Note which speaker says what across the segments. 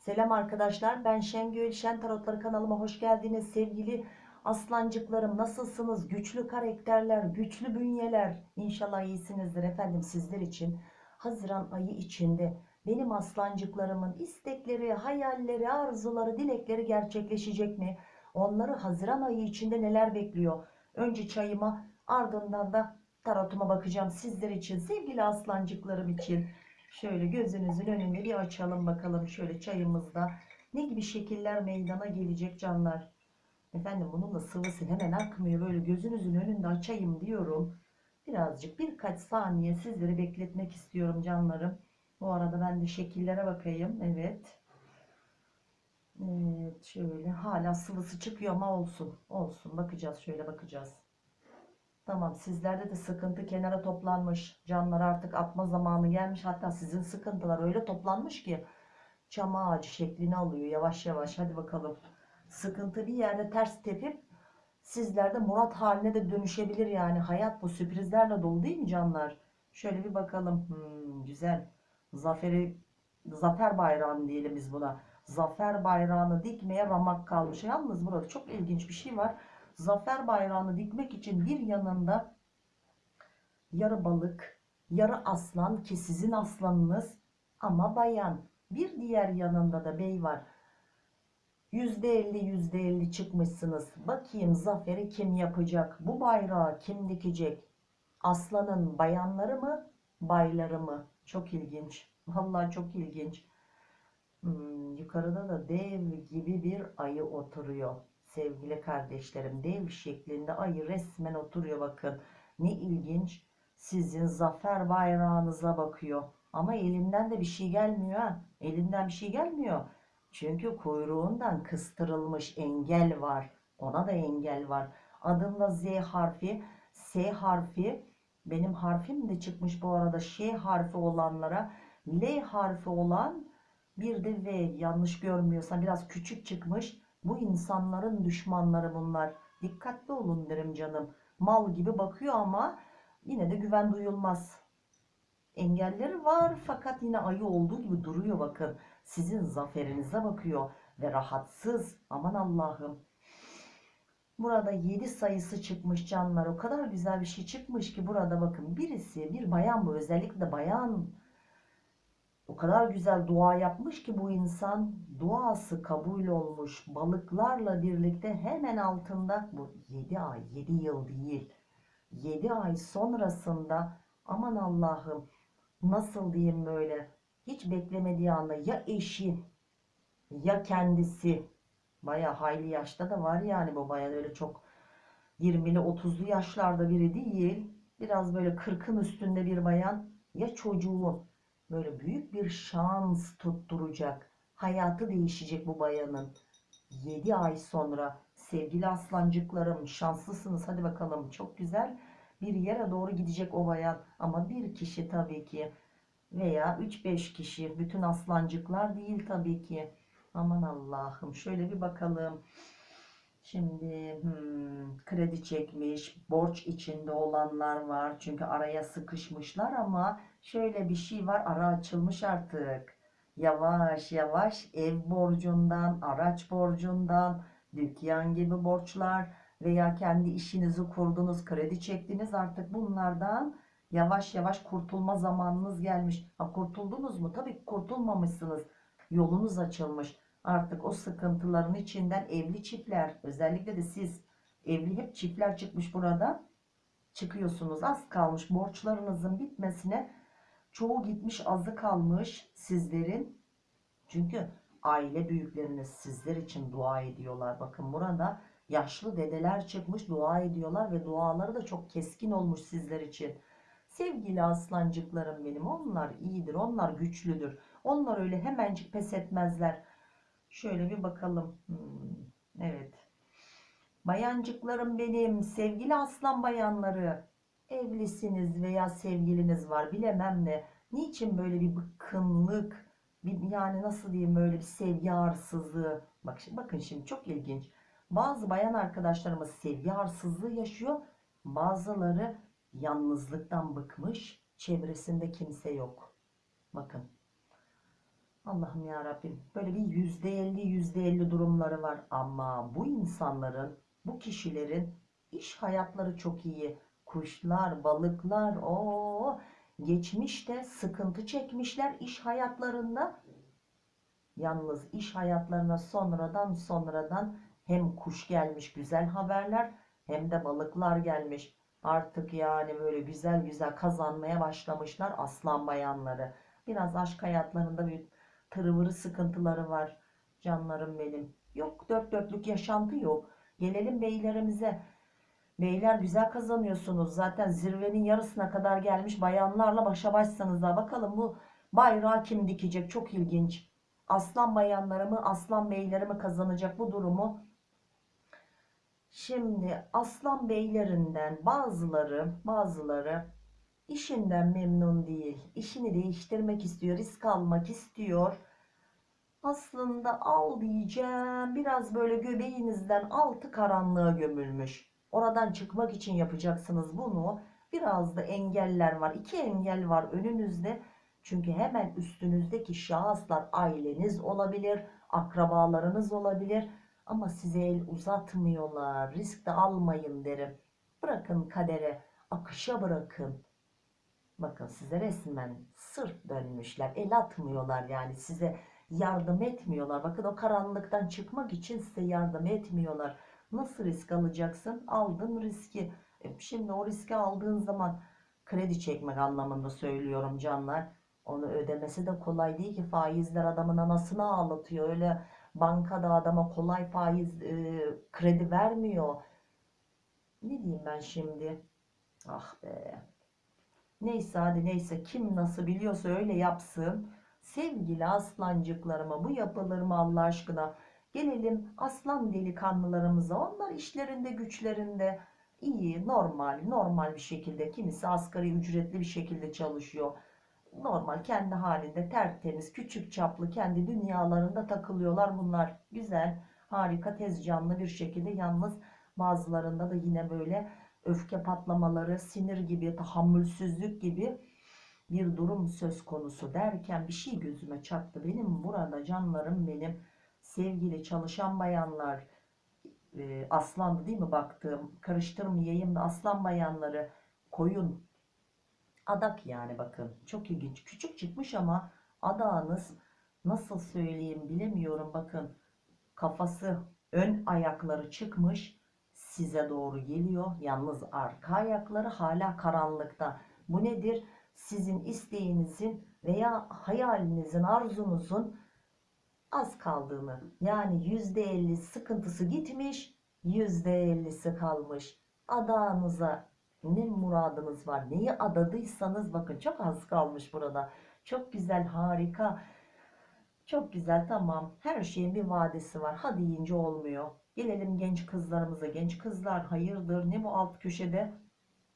Speaker 1: Selam arkadaşlar ben Şengül Şen Tarotları kanalıma hoş geldiniz. Sevgili aslancıklarım nasılsınız? Güçlü karakterler güçlü bünyeler. İnşallah iyisinizdir efendim sizler için. Haziran ayı içinde benim aslancıklarımın istekleri hayalleri arzuları dilekleri gerçekleşecek mi? Onları Haziran ayı içinde neler bekliyor? Önce çayıma ardından da tarotuma bakacağım sizler için sevgili aslancıklarım için Şöyle gözünüzün önünde bir açalım bakalım şöyle çayımızda ne gibi şekiller meydana gelecek canlar. Efendim bunun da sıvısı hemen akmıyor böyle gözünüzün önünde açayım diyorum. Birazcık birkaç saniye sizleri bekletmek istiyorum canlarım. Bu arada ben de şekillere bakayım. Evet. Evet şöyle hala sıvısı çıkıyor ama olsun. Olsun bakacağız şöyle bakacağız. Tamam sizlerde de sıkıntı kenara toplanmış. Canlar artık atma zamanı gelmiş. Hatta sizin sıkıntılar öyle toplanmış ki çam ağacı şeklini alıyor yavaş yavaş. Hadi bakalım. Sıkıntı bir yerde ters tepip sizlerde murat haline de dönüşebilir yani. Hayat bu sürprizlerle dolu değil mi canlar? Şöyle bir bakalım. Hmm, güzel. Zaferi zafer bayrağını diyelim biz buna. Zafer bayrağını dikmeye ramak kalmış. Yalnız burada çok ilginç bir şey var zafer bayrağını dikmek için bir yanında yarı balık, yarı aslan ki sizin aslanınız ama bayan. Bir diğer yanında da bey var. %50 %50 çıkmışsınız. Bakayım zaferi kim yapacak? Bu bayrağı kim dikecek? Aslanın bayanları mı? Bayları mı? Çok ilginç. Vallahi çok ilginç. Hmm, yukarıda da dev gibi bir ayı oturuyor sevgili kardeşlerim dev şeklinde ayı resmen oturuyor bakın. Ne ilginç. Sizin zafer bayrağınıza bakıyor. Ama elinden de bir şey gelmiyor ha. elinden bir şey gelmiyor. Çünkü kuyruğundan kıstırılmış engel var. Ona da engel var. Adında Z harfi. S harfi benim harfim de çıkmış bu arada. Ş harfi olanlara. L harfi olan bir de V. Yanlış görmüyorsam biraz küçük çıkmış bu insanların düşmanları bunlar. Dikkatli olun derim canım. Mal gibi bakıyor ama yine de güven duyulmaz. Engelleri var fakat yine ayı olduğu gibi duruyor bakın. Sizin zaferinize bakıyor ve rahatsız. Aman Allah'ım. Burada 7 sayısı çıkmış canlar. O kadar güzel bir şey çıkmış ki burada bakın. Birisi bir bayan bu özellikle bayan o kadar güzel dua yapmış ki bu insan duası kabul olmuş. Balıklarla birlikte hemen altında bu 7 ay 7 yıl değil. 7 ay sonrasında aman Allah'ım nasıl diyeyim böyle hiç beklemediği anda ya eşi ya kendisi baya hayli yaşta da var yani bu baya öyle çok 20'li 30'lu yaşlarda biri değil. Biraz böyle 40'ın üstünde bir bayan ya çocuğun böyle büyük bir şans tutturacak. Hayatı değişecek bu bayanın. 7 ay sonra sevgili aslancıklarım şanslısınız hadi bakalım çok güzel bir yere doğru gidecek o bayan ama bir kişi tabii ki veya 3-5 kişi bütün aslancıklar değil tabii ki aman Allah'ım şöyle bir bakalım şimdi hmm, kredi çekmiş borç içinde olanlar var çünkü araya sıkışmışlar ama Şöyle bir şey var ara açılmış artık. Yavaş yavaş ev borcundan, araç borcundan, dükkan gibi borçlar veya kendi işinizi kurdunuz, kredi çektiniz artık bunlardan yavaş yavaş kurtulma zamanınız gelmiş. Ha, kurtuldunuz mu? Tabii kurtulmamışsınız. Yolunuz açılmış. Artık o sıkıntıların içinden evli çiftler, özellikle de siz evli hep çiftler çıkmış burada. Çıkıyorsunuz. Az kalmış borçlarınızın bitmesine Çoğu gitmiş azı kalmış sizlerin. Çünkü aile büyükleriniz sizler için dua ediyorlar. Bakın burada yaşlı dedeler çıkmış dua ediyorlar ve duaları da çok keskin olmuş sizler için. Sevgili aslancıklarım benim onlar iyidir onlar güçlüdür. Onlar öyle hemencik pes etmezler. Şöyle bir bakalım. Hmm, evet. Bayancıklarım benim sevgili aslan bayanları evlisiniz veya sevgiliniz var bilemem ne. Niçin böyle bir bıkkınlık, bir, yani nasıl diyeyim böyle bir sevgi arsızlığı. Bak, bakın şimdi çok ilginç. Bazı bayan arkadaşlarımız sevgi arsızlığı yaşıyor. Bazıları yalnızlıktan bıkmış. Çevresinde kimse yok. Bakın. Allah'ım ya Rabbim böyle bir yüzde elli yüzde elli durumları var ama bu insanların bu kişilerin iş hayatları çok iyi. Kuşlar balıklar o geçmişte sıkıntı çekmişler iş hayatlarında. Yalnız iş hayatlarına sonradan sonradan hem kuş gelmiş güzel haberler hem de balıklar gelmiş. Artık yani böyle güzel güzel kazanmaya başlamışlar aslan bayanları biraz aşk hayatlarında bir tırıvırı sıkıntıları var. Canlarım benim. Yok dört dörtlük yaşantı yok. Gelelim beylerimize. Beyler güzel kazanıyorsunuz. Zaten zirvenin yarısına kadar gelmiş bayanlarla başa başsanız da bakalım bu bayrağı kim dikecek? Çok ilginç. Aslan bayanları mı, aslan beyleri mi kazanacak bu durumu? Şimdi aslan beylerinden bazıları, bazıları işinden memnun değil. İşini değiştirmek istiyor, risk almak istiyor. Aslında al diyeceğim biraz böyle göbeğinizden altı karanlığa gömülmüş. Oradan çıkmak için yapacaksınız bunu. Biraz da engeller var. İki engel var önünüzde. Çünkü hemen üstünüzdeki şahıslar aileniz olabilir, akrabalarınız olabilir. Ama size el uzatmıyorlar. Risk de almayın derim. Bırakın kadere, akışa bırakın. Bakın size resmen sırt dönmüşler. El atmıyorlar yani size yardım etmiyorlar. Bakın o karanlıktan çıkmak için size yardım etmiyorlar. Nasıl risk alacaksın? Aldın riski. E, Şimdi o riski aldığın zaman kredi çekmek anlamında söylüyorum canlar. Onu ödemesi de kolay değil ki faizler adamın anasını ağlatıyor. Öyle bankada adama kolay faiz e, kredi vermiyor. Ne diyeyim ben şimdi? Ah be. Neyse hadi neyse kim nasıl biliyorsa öyle yapsın. Sevgili aslancıklarıma bu yapılır Allah aşkına? Gelelim aslan delikanlılarımıza. Onlar işlerinde güçlerinde iyi, normal, normal bir şekilde. Kimisi asgari ücretli bir şekilde çalışıyor. Normal kendi halinde tertemiz, küçük çaplı kendi dünyalarında takılıyorlar bunlar. Güzel, harika, tez canlı bir şekilde. Yalnız bazılarında da yine böyle öfke patlamaları, sinir gibi, tahammülsüzlük gibi bir durum söz konusu derken bir şey gözüme çarptı. Benim burada canlarım benim. Sevgili çalışan bayanlar e, aslandı değil mi baktığım? Karıştırmayayım da aslan bayanları koyun. Adak yani bakın. Çok ilginç. Küçük çıkmış ama adağınız nasıl söyleyeyim bilemiyorum. Bakın kafası ön ayakları çıkmış size doğru geliyor. Yalnız arka ayakları hala karanlıkta. Bu nedir sizin isteğinizin veya hayalinizin, arzunuzun az kaldığını yani %50 sıkıntısı gitmiş, %50'si kalmış. Adağınıza ne muradınız var, neyi adadıysanız bakın çok az kalmış burada. Çok güzel, harika. Çok güzel, tamam. Her şeyin bir vadesi var. Hadi yiyince olmuyor. Gelelim genç kızlarımıza. Genç kızlar hayırdır? Ne bu alt köşede?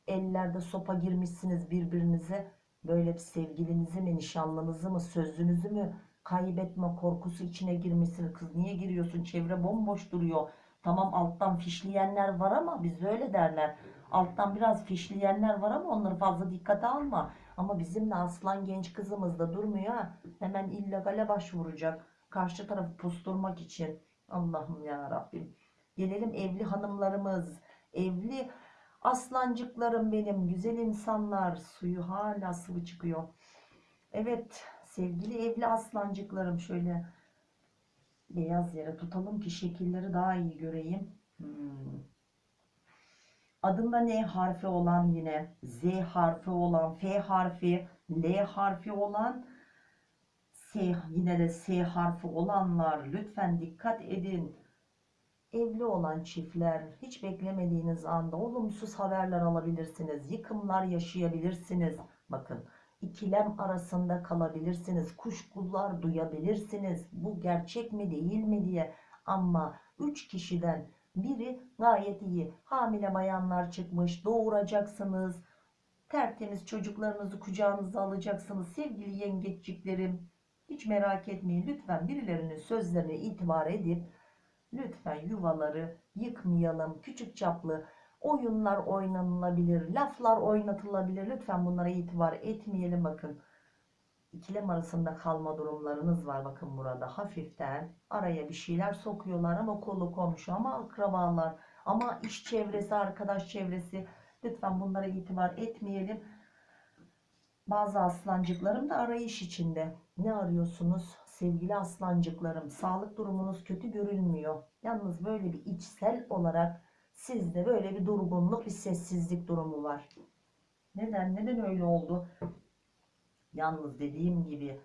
Speaker 1: ellerde sopa girmişsiniz birbirinize böyle bir sevgilinizi mi nişanlınızı mı sözünüzü mü kaybetme korkusu içine girmişsiniz kız niye giriyorsun? Çevre bomboş duruyor. Tamam alttan fişleyenler var ama biz öyle derler. Alttan biraz fişleyenler var ama onları fazla dikkate alma. Ama bizim de aslan genç kızımız da durmuyor hemen illegale başvuracak. Karşı tarafı pusturmak için. Allah'ım ya Rabbim. Gelelim evli hanımlarımız. Evli Aslancıklarım benim, güzel insanlar. Suyu hala sıvı çıkıyor. Evet, sevgili evli aslancıklarım şöyle beyaz yere tutalım ki şekilleri daha iyi göreyim. Hmm. Adında N harfi olan yine Z harfi olan, F harfi, L harfi olan, S yine de S harfi olanlar lütfen dikkat edin. Evli olan çiftler hiç beklemediğiniz anda olumsuz haberler alabilirsiniz. Yıkımlar yaşayabilirsiniz. Bakın ikilem arasında kalabilirsiniz. Kuşkular duyabilirsiniz. Bu gerçek mi değil mi diye. Ama 3 kişiden biri gayet iyi. Hamile bayanlar çıkmış. Doğuracaksınız. Tertemiz çocuklarınızı kucağınıza alacaksınız. Sevgili yengeçliklerim hiç merak etmeyin. Lütfen birilerinin sözlerine itibar edip Lütfen yuvaları yıkmayalım. Küçük çaplı oyunlar oynanılabilir, laflar oynatılabilir. Lütfen bunlara itibar etmeyelim bakın. ikilem arasında kalma durumlarınız var bakın burada hafiften araya bir şeyler sokuyorlar ama kolu komşu ama akrabalar ama iş çevresi arkadaş çevresi lütfen bunlara itibar etmeyelim bazı aslancıklarım da arayış içinde ne arıyorsunuz sevgili aslancıklarım sağlık durumunuz kötü görünmüyor yalnız böyle bir içsel olarak sizde böyle bir durgunluk bir sessizlik durumu var neden neden öyle oldu Yalnız dediğim gibi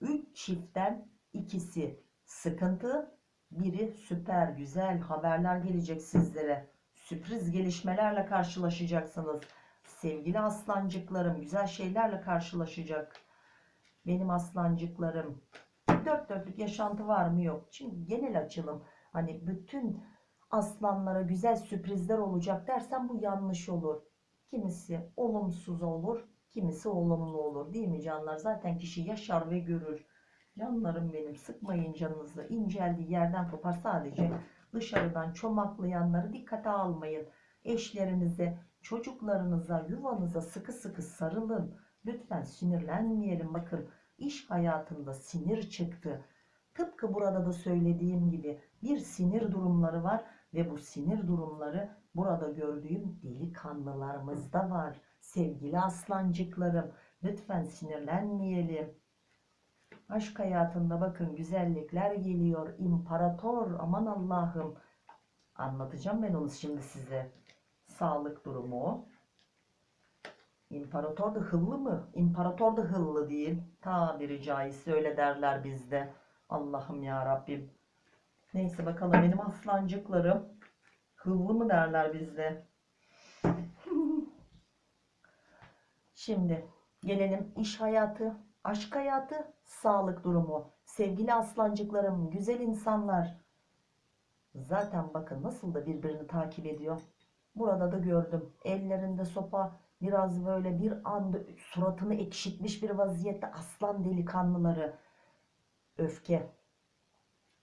Speaker 1: 3 çiftten ikisi sıkıntı, biri süper güzel haberler gelecek sizlere. Sürpriz gelişmelerle karşılaşacaksınız. Sevgili aslancıklarım güzel şeylerle karşılaşacak. Benim aslancıklarım. Dört dörtlük yaşantı var mı yok. Şimdi genel açılım. Hani bütün aslanlara güzel sürprizler olacak dersen bu yanlış olur. Kimisi olumsuz olur, Kimisi olumlu olur değil mi canlar? Zaten kişi yaşar ve görür. Canlarım benim sıkmayın canınızı. İnceldiği yerden kopar sadece dışarıdan çomaklayanları dikkate almayın. Eşlerinize, çocuklarınıza, yuvanıza sıkı sıkı sarılın. Lütfen sinirlenmeyelim. Bakın iş hayatında sinir çıktı. Tıpkı burada da söylediğim gibi bir sinir durumları var ve bu sinir durumları burada gördüğüm delikanlılarımızda var. Sevgili aslancıklarım, lütfen sinirlenmeyelim. Aşk hayatında bakın güzellikler geliyor. İmparator, aman Allah'ım. Anlatacağım ben onu şimdi size. Sağlık durumu. İmparator da hıllı mı? İmparator da hıllı değil. Tabiri caizse öyle derler bizde. Allah'ım ya Rabbim. Neyse bakalım benim aslancıklarım. Hıllı mı derler bizde. Şimdi gelelim iş hayatı, aşk hayatı, sağlık durumu. Sevgili aslancıklarım, güzel insanlar. Zaten bakın nasıl da birbirini takip ediyor. Burada da gördüm. Ellerinde sopa biraz böyle bir anda suratını ekşitmiş bir vaziyette aslan delikanlıları. Öfke.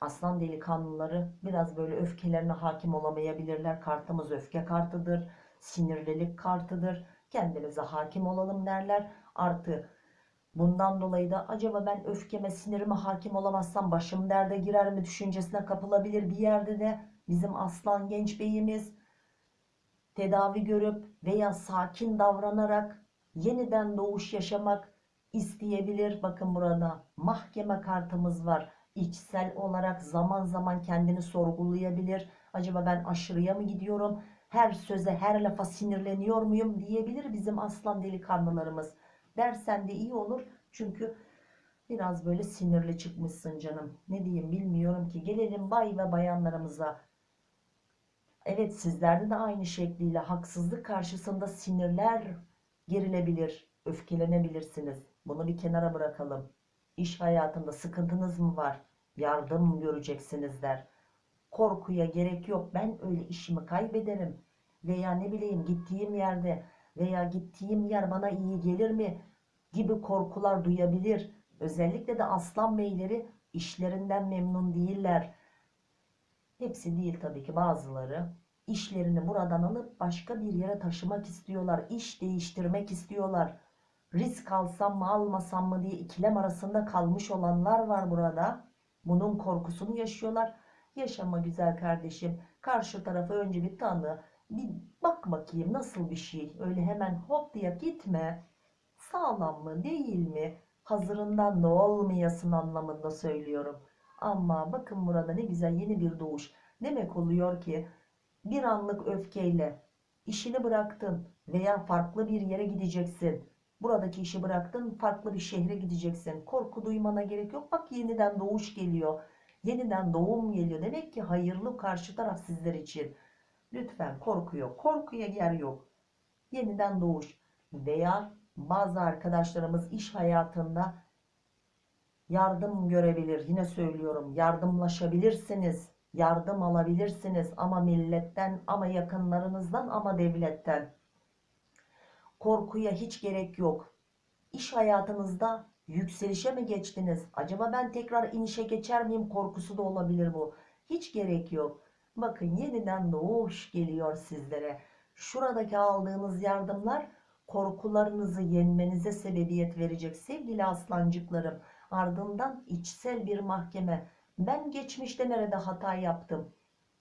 Speaker 1: Aslan delikanlıları biraz böyle öfkelerine hakim olamayabilirler. Kartımız öfke kartıdır. Sinirlilik kartıdır kendimize hakim olalım derler. Artı bundan dolayı da acaba ben öfkeme sinirime hakim olamazsam başım derde girer mi düşüncesine kapılabilir bir yerde de bizim aslan genç beyimiz tedavi görüp veya sakin davranarak yeniden doğuş yaşamak isteyebilir. Bakın burada mahkeme kartımız var. İçsel olarak zaman zaman kendini sorgulayabilir. Acaba ben aşırıya mı gidiyorum? her söze her lafa sinirleniyor muyum diyebilir bizim aslan delikanlılarımız. Dersen de iyi olur çünkü biraz böyle sinirli çıkmışsın canım. Ne diyeyim bilmiyorum ki. Gelelim bay ve bayanlarımıza. Evet sizlerde de aynı şekliyle haksızlık karşısında sinirler gerilebilir, öfkelenebilirsiniz. Bunu bir kenara bırakalım. İş hayatında sıkıntınız mı var? Yardım göreceksiniz der. Korkuya gerek yok. Ben öyle işimi kaybederim. Veya ne bileyim gittiğim yerde veya gittiğim yer bana iyi gelir mi gibi korkular duyabilir. Özellikle de aslan beyleri işlerinden memnun değiller. Hepsi değil tabii ki bazıları. işlerini buradan alıp başka bir yere taşımak istiyorlar. iş değiştirmek istiyorlar. Risk alsam mı almasam mı diye ikilem arasında kalmış olanlar var burada. Bunun korkusunu yaşıyorlar. Yaşama güzel kardeşim. Karşı tarafı önce bir tanı. Bir bak bakayım nasıl bir şey. Öyle hemen hop diye gitme. Sağlam mı değil mi? Hazırından da olmayasın anlamında söylüyorum. Ama bakın burada ne güzel yeni bir doğuş. Demek oluyor ki bir anlık öfkeyle işini bıraktın veya farklı bir yere gideceksin. Buradaki işi bıraktın farklı bir şehre gideceksin. Korku duymana gerek yok. Bak yeniden doğuş geliyor. Yeniden doğum geliyor. Demek ki hayırlı karşı taraf sizler için. Lütfen korku yok. Korkuya yer yok. Yeniden doğuş. Veya bazı arkadaşlarımız iş hayatında yardım görebilir. Yine söylüyorum yardımlaşabilirsiniz. Yardım alabilirsiniz ama milletten ama yakınlarınızdan ama devletten. Korkuya hiç gerek yok. İş hayatınızda Yükselişe mi geçtiniz? Acaba ben tekrar inişe geçer miyim? Korkusu da olabilir bu. Hiç gerek yok. Bakın yeniden doğuş geliyor sizlere. Şuradaki aldığınız yardımlar korkularınızı yenmenize sebebiyet verecek sevgili aslancıklarım. Ardından içsel bir mahkeme. Ben geçmişte nerede hata yaptım?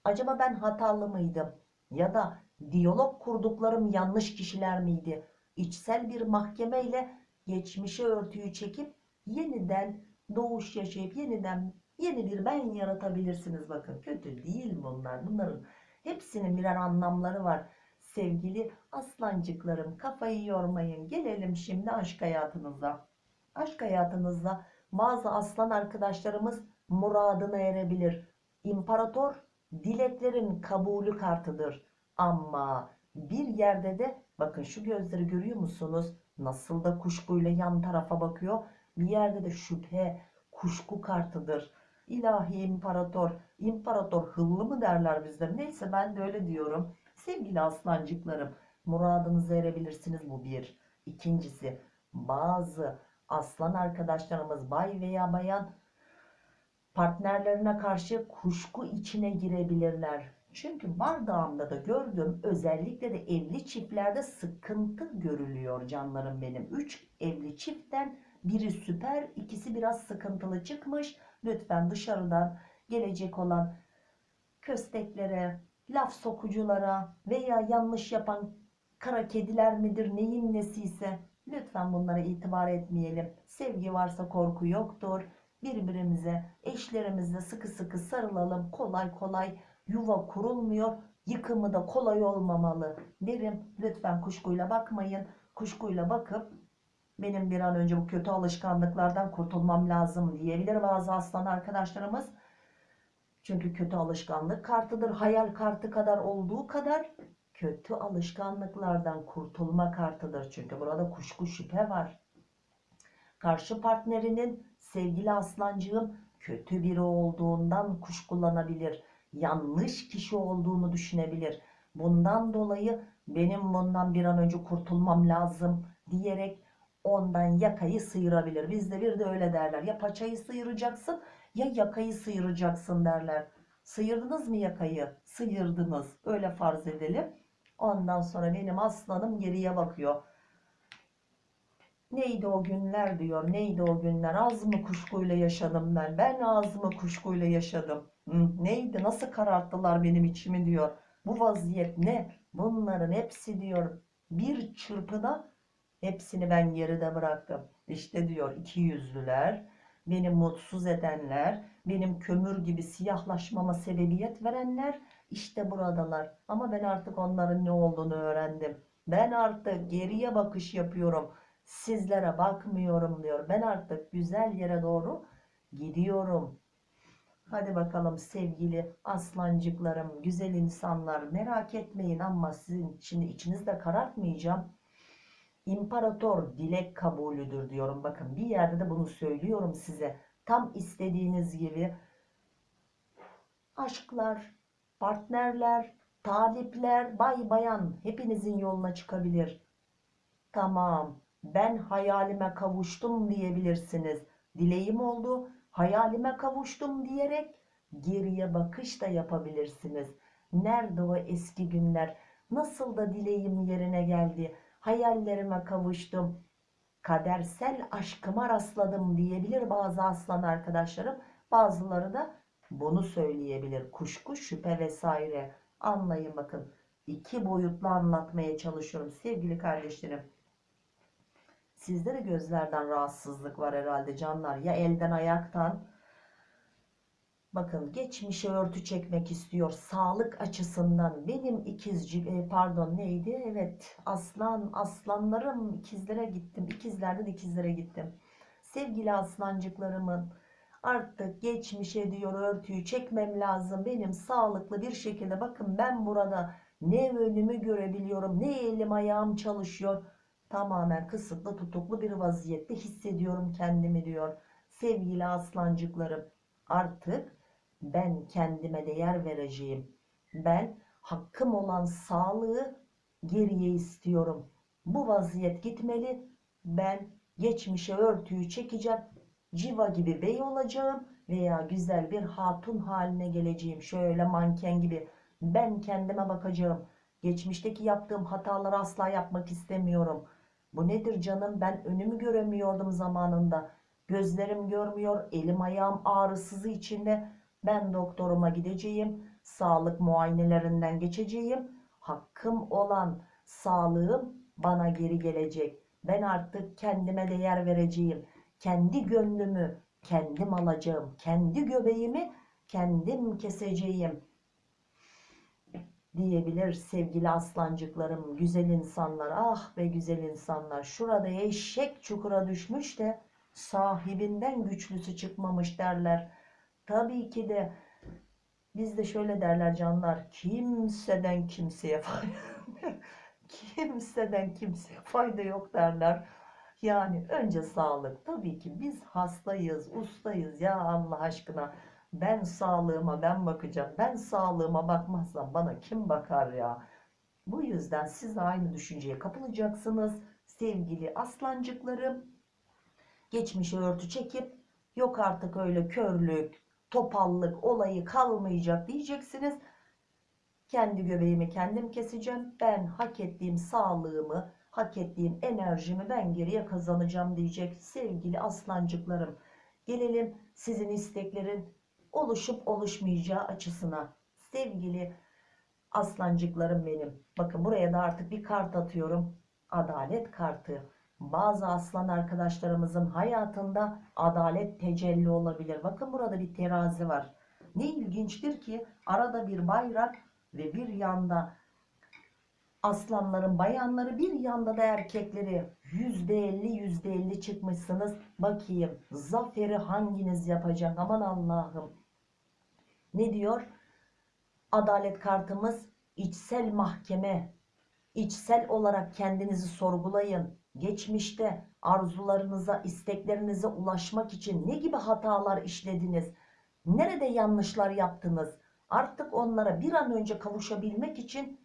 Speaker 1: Acaba ben hatalı mıydım? Ya da diyalog kurduklarım yanlış kişiler miydi? İçsel bir mahkemeyle geçmişe örtüyü çekip yeniden doğuş yaşayıp yeniden yeni bir ben yaratabilirsiniz. Bakın kötü değil bunlar. Bunların hepsinin birer anlamları var. Sevgili aslancıklarım kafayı yormayın. Gelelim şimdi aşk hayatınıza. Aşk hayatınızda bazı aslan arkadaşlarımız muradına erebilir. İmparator dileklerin kabulü kartıdır. Ama bir yerde de bakın şu gözleri görüyor musunuz? Nasıl da kuşkuyla yan tarafa bakıyor. Bir yerde de şüphe, kuşku kartıdır. İlahi imparator, imparator hıllı mı derler bizde? Neyse ben de öyle diyorum. Sevgili aslancıklarım, muradınıza erebilirsiniz bu bir. İkincisi, bazı aslan arkadaşlarımız bay veya bayan partnerlerine karşı kuşku içine girebilirler. Çünkü bardağımda da gördüm özellikle de evli çiftlerde sıkıntı görülüyor canlarım benim. Üç evli çiftten biri süper ikisi biraz sıkıntılı çıkmış. Lütfen dışarıdan gelecek olan kösteklere, laf sokuculara veya yanlış yapan kara kediler midir neyin nesiyse lütfen bunlara itibar etmeyelim. Sevgi varsa korku yoktur. Birbirimize, eşlerimizle sıkı sıkı sarılalım. Kolay kolay yuva kurulmuyor. Yıkımı da kolay olmamalı derim. Lütfen kuşkuyla bakmayın. Kuşkuyla bakıp benim bir an önce bu kötü alışkanlıklardan kurtulmam lazım diyebilir bazı aslan arkadaşlarımız. Çünkü kötü alışkanlık kartıdır. Hayal kartı kadar olduğu kadar kötü alışkanlıklardan kurtulma kartıdır. Çünkü burada kuşku şüphe var. Karşı partnerinin sevgili aslancığım kötü biri olduğundan kuşkulanabilir. Yanlış kişi olduğunu düşünebilir. Bundan dolayı benim bundan bir an önce kurtulmam lazım diyerek ondan yakayı sıyırabilir. Bizde bir de öyle derler. Ya paçayı sıyıracaksın ya yakayı sıyıracaksın derler. Sıyırdınız mı yakayı? Sıyırdınız. Öyle farz edelim. Ondan sonra benim aslanım geriye bakıyor. Neydi o günler diyor. Neydi o günler? Az mı kuşkuyla yaşadım ben. Ben az mı kuşkuyla yaşadım. Neydi? Nasıl kararttılar benim içimi diyor. Bu vaziyet ne? Bunların hepsi diyor. Bir çırpıda hepsini ben geride bıraktım. İşte diyor iki yüzlüler, beni mutsuz edenler, benim kömür gibi siyahlaşmama sebebiyet verenler işte buradalar. Ama ben artık onların ne olduğunu öğrendim. Ben artık geriye bakış yapıyorum. Sizlere bakmıyorum diyor. Ben artık güzel yere doğru gidiyorum. Hadi bakalım sevgili aslancıklarım, güzel insanlar merak etmeyin ama sizin şimdi içinizde karartmayacağım. İmparator dilek kabulüdür diyorum. Bakın bir yerde de bunu söylüyorum size. Tam istediğiniz gibi aşklar, partnerler, talipler, bay bayan hepinizin yoluna çıkabilir. Tamam ben hayalime kavuştum diyebilirsiniz. Dileğim oldu, hayalime kavuştum diyerek geriye bakış da yapabilirsiniz. Nerede o eski günler? Nasıl da dileğim yerine geldi? Hayallerime kavuştum. Kadersel aşkıma rastladım diyebilir bazı aslan arkadaşlarım. Bazıları da bunu söyleyebilir. Kuşku, şüphe vesaire. Anlayın bakın. İki boyutlu anlatmaya çalışıyorum sevgili kardeşlerim. Sizde de gözlerden rahatsızlık var herhalde canlar. Ya elden ayaktan. Bakın geçmişe örtü çekmek istiyor. Sağlık açısından benim ikizci e, pardon neydi? Evet aslan aslanlarım ikizlere gittim. İkizlerde de ikizlere gittim. Sevgili aslancıklarımın artık geçmişe diyor örtüyü çekmem lazım. Benim sağlıklı bir şekilde bakın ben burada ne önümü görebiliyorum ne elim ayağım çalışıyor tamamen kısıtlı tutuklu bir vaziyette hissediyorum kendimi diyor. Sevgili aslancıklarım artık ben kendime değer vereceğim. Ben hakkım olan sağlığı geriye istiyorum. Bu vaziyet gitmeli. Ben geçmişe örtüyü çekeceğim. Civa gibi bey olacağım veya güzel bir hatun haline geleceğim. Şöyle manken gibi ben kendime bakacağım. Geçmişteki yaptığım hataları asla yapmak istemiyorum Bu nedir canım? Ben önümü göremiyordum zamanında. Gözlerim görmüyor, elim ayağım ağrısızı içinde. Ben doktoruma gideceğim, sağlık muayenelerinden geçeceğim. Hakkım olan sağlığım bana geri gelecek. Ben artık kendime değer vereceğim. Kendi gönlümü kendim alacağım. Kendi göbeğimi kendim keseceğim diyebilir sevgili aslancıklarım, güzel insanlar. Ah be güzel insanlar. Şurada eşek çukura düşmüş de sahibinden güçlüsü çıkmamış derler. Tabii ki de bizde şöyle derler canlar. Kimseden kimseye fayda kimseden kimseye fayda yok derler. Yani önce sağlık. Tabii ki biz hastayız, ustayız ya Allah aşkına. Ben sağlığıma ben bakacağım. Ben sağlığıma bakmazsam bana kim bakar ya? Bu yüzden siz aynı düşünceye kapılacaksınız. Sevgili aslancıklarım. Geçmişe örtü çekip yok artık öyle körlük, topallık olayı kalmayacak diyeceksiniz. Kendi göbeğimi kendim keseceğim. Ben hak ettiğim sağlığımı, hak ettiğim enerjimi ben geriye kazanacağım diyecek sevgili aslancıklarım. Gelelim sizin isteklerin oluşup oluşmayacağı açısına. Sevgili aslancıklarım benim. Bakın buraya da artık bir kart atıyorum. Adalet kartı. Bazı aslan arkadaşlarımızın hayatında adalet tecelli olabilir. Bakın burada bir terazi var. Ne ilginçtir ki arada bir bayrak ve bir yanda aslanların bayanları bir yanda da erkekleri yüzde elli yüzde elli çıkmışsınız. Bakayım zaferi hanginiz yapacak aman Allah'ım. Ne diyor? Adalet kartımız içsel mahkeme. İçsel olarak kendinizi sorgulayın. Geçmişte arzularınıza, isteklerinize ulaşmak için ne gibi hatalar işlediniz? Nerede yanlışlar yaptınız? Artık onlara bir an önce kavuşabilmek için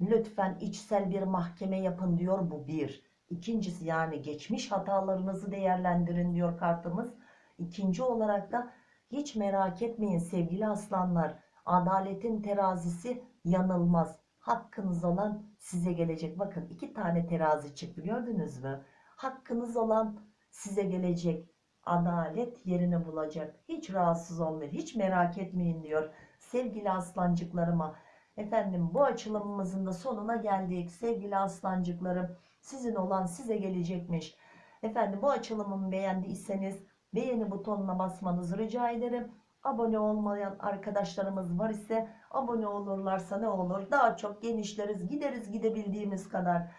Speaker 1: lütfen içsel bir mahkeme yapın diyor bu bir. İkincisi yani geçmiş hatalarınızı değerlendirin diyor kartımız. İkinci olarak da hiç merak etmeyin sevgili aslanlar. Adaletin terazisi yanılmaz. Hakkınız olan size gelecek. Bakın iki tane terazi çıktı gördünüz mü? Hakkınız olan size gelecek. Adalet yerini bulacak. Hiç rahatsız olmayın. Hiç merak etmeyin diyor. Sevgili aslancıklarıma. Efendim bu açılımımızın da sonuna geldik. Sevgili aslancıklarım sizin olan size gelecekmiş. Efendim bu açılımımı beğendiyseniz beğeni butonuna basmanızı rica ederim. Abone olmayan arkadaşlarımız var ise abone olurlarsa ne olur? Daha çok genişleriz, gideriz gidebildiğimiz kadar.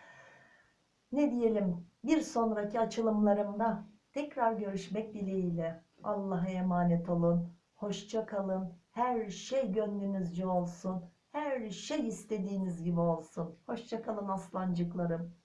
Speaker 1: Ne diyelim? Bir sonraki açılımlarımda tekrar görüşmek dileğiyle. Allah'a emanet olun. Hoşça kalın. Her şey gönlünüzce olsun. Her şey istediğiniz gibi olsun. Hoşça kalın aslancıklarım.